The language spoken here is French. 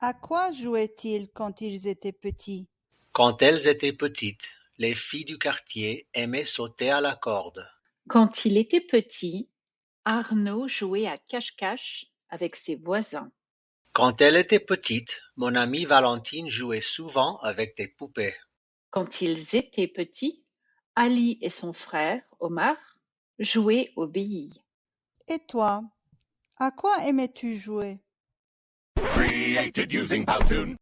À quoi jouaient-ils quand ils étaient petits? Quand elles étaient petites, les filles du quartier aimaient sauter à la corde. Quand il était petit, Arnaud jouait à cache-cache avec ses voisins. Quand elle était petite, mon amie Valentine jouait souvent avec des poupées. Quand ils étaient petits, Ali et son frère, Omar, jouaient aux billes. Et toi, à quoi aimais-tu jouer? Created using Powtoon.